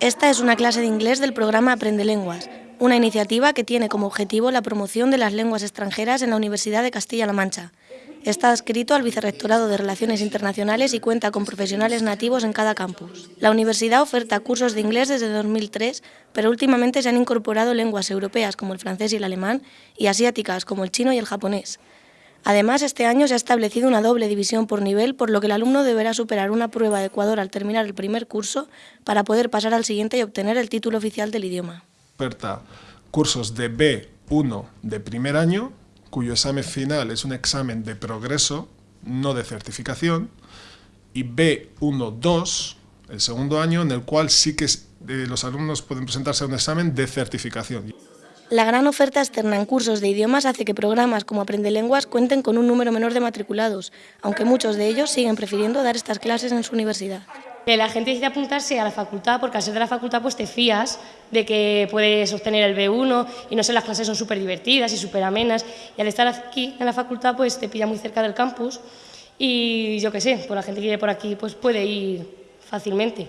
Esta es una clase de inglés del programa Aprende Lenguas, una iniciativa que tiene como objetivo la promoción de las lenguas extranjeras en la Universidad de Castilla-La Mancha. Está adscrito al Vicerrectorado de Relaciones Internacionales y cuenta con profesionales nativos en cada campus. La universidad oferta cursos de inglés desde 2003, pero últimamente se han incorporado lenguas europeas como el francés y el alemán y asiáticas como el chino y el japonés. Además, este año se ha establecido una doble división por nivel, por lo que el alumno deberá superar una prueba de Ecuador al terminar el primer curso para poder pasar al siguiente y obtener el título oficial del idioma. Oferta cursos de B1 de primer año, cuyo examen final es un examen de progreso, no de certificación, y B1-2, el segundo año, en el cual sí que eh, los alumnos pueden presentarse a un examen de certificación. La gran oferta externa en cursos de idiomas hace que programas como Aprende Lenguas cuenten con un número menor de matriculados, aunque muchos de ellos siguen prefiriendo dar estas clases en su universidad. Que la gente decide apuntarse a la facultad porque al ser de la facultad pues te fías de que puedes obtener el B1 y no sé, las clases son súper divertidas y súper amenas y al estar aquí en la facultad pues te pilla muy cerca del campus y yo qué sé, por pues la gente que vive por aquí pues puede ir fácilmente.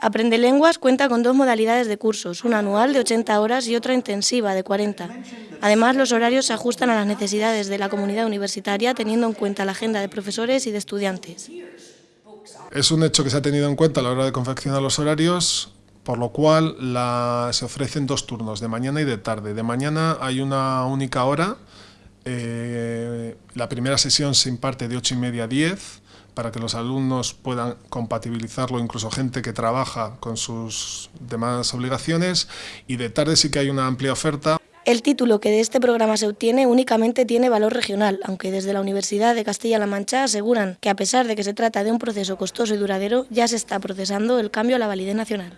Aprende Lenguas cuenta con dos modalidades de cursos, una anual de 80 horas y otra intensiva de 40. Además, los horarios se ajustan a las necesidades de la comunidad universitaria teniendo en cuenta la agenda de profesores y de estudiantes. Es un hecho que se ha tenido en cuenta a la hora de confeccionar los horarios, por lo cual se ofrecen dos turnos, de mañana y de tarde. De mañana hay una única hora, eh, la primera sesión se imparte de 8 y media a 10, para que los alumnos puedan compatibilizarlo, incluso gente que trabaja con sus demás obligaciones, y de tarde sí que hay una amplia oferta. El título que de este programa se obtiene únicamente tiene valor regional, aunque desde la Universidad de Castilla-La Mancha aseguran que a pesar de que se trata de un proceso costoso y duradero, ya se está procesando el cambio a la validez nacional.